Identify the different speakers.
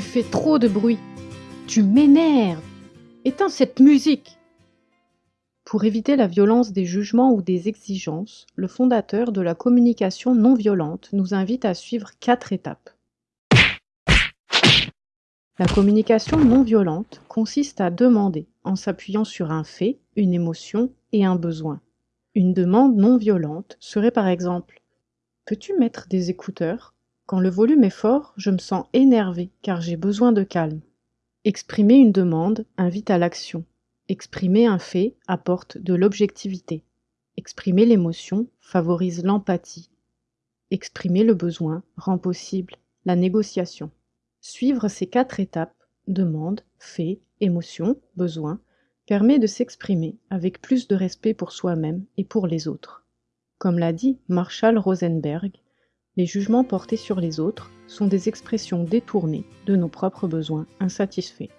Speaker 1: Tu fais trop de bruit. Tu m'énerves. Éteins cette musique. Pour éviter la violence des jugements ou des exigences, le fondateur de la communication non violente nous invite à suivre quatre étapes. La communication non violente consiste à demander en s'appuyant sur un fait, une émotion et un besoin. Une demande non violente serait par exemple Peux-tu mettre des écouteurs? Quand le volume est fort, je me sens énervé car j'ai besoin de calme. Exprimer une demande invite à l'action. Exprimer un fait apporte de l'objectivité. Exprimer l'émotion favorise l'empathie. Exprimer le besoin rend possible la négociation. Suivre ces quatre étapes, demande, fait, émotion, besoin, permet de s'exprimer avec plus de respect pour soi-même et pour les autres. Comme l'a dit Marshall Rosenberg, les jugements portés sur les autres sont des expressions détournées de nos propres besoins insatisfaits.